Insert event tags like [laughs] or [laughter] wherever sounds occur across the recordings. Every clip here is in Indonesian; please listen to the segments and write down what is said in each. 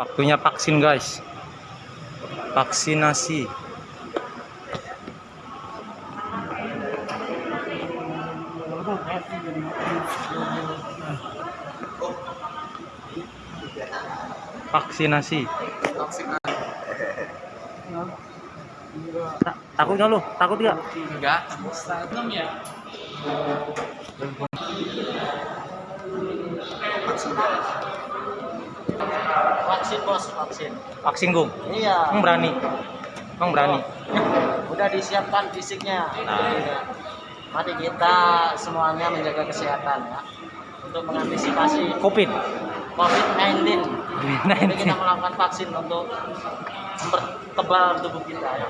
Waktunya vaksin guys. Vaksinasi. Vaksinasi. Ta- takut nggak lu? Takut nggak? Enggak. Vaksin bos, vaksin. Vaksin gong. Iya. Emang berani. Emang berani. Udah disiapkan fisiknya. Nah. Mari kita semuanya menjaga kesehatan ya. Untuk mengantisipasi Covid. COVID-19. Jadi kita 19. melakukan vaksin untuk mempertebal tubuh kita ya.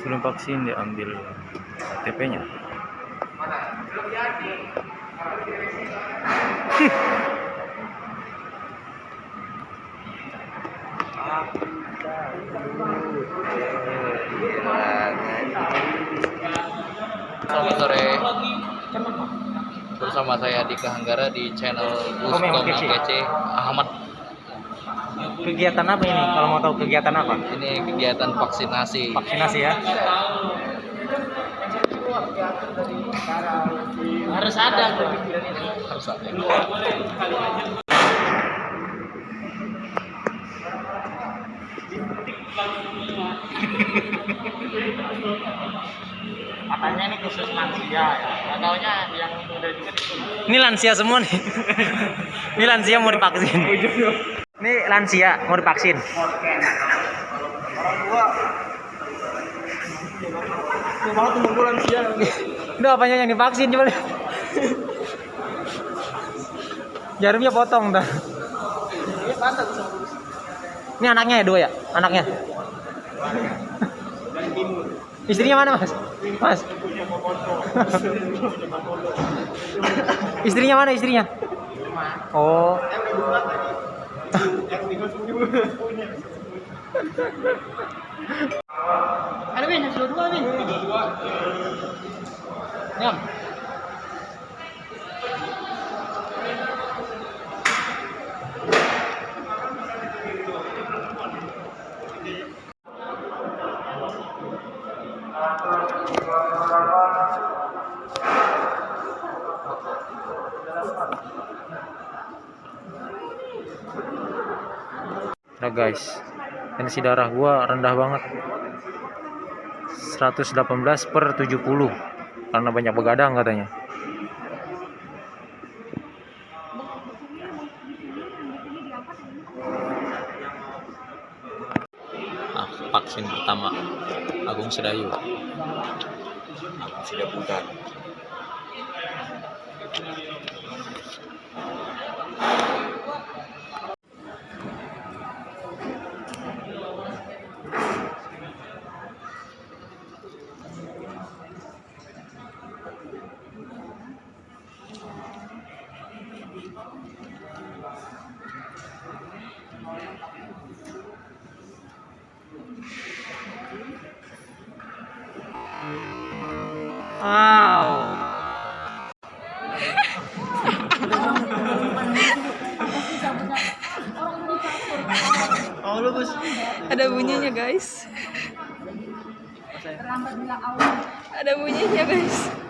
Sebelum vaksin diambil KTP-nya. [laughs] Selamat sore. Bersama saya di Hanggara di channel Gus. Kece Ahmad. Kegiatan apa ini? Kalau mau tahu kegiatan apa? Ini kegiatan vaksinasi. Vaksinasi ya. Harus ada. Harus ada. Katanya ini khusus lansia ya. Nggak taunya yang muda juga disuruh. Ini lansia semua nih. [laughs] Ini lansia mau divaksin. Ini lansia mau divaksin. Itu apanya yang divaksin coba lihat. Jarumnya potong dah. Ini anaknya ya dua ya? Anaknya. Istrinya mana mas? Mas. istrinya mana istrinya? Oh. Ada Win, sudah dua Win. Nyam. Nah guys, tensi darah gua rendah banget. 118 per 70 karena banyak begadang katanya. Ah, vaksin pertama Agung Sedayu. Agung bukan. Wow. Ada bunyinya guys. Ada bunyinya guys.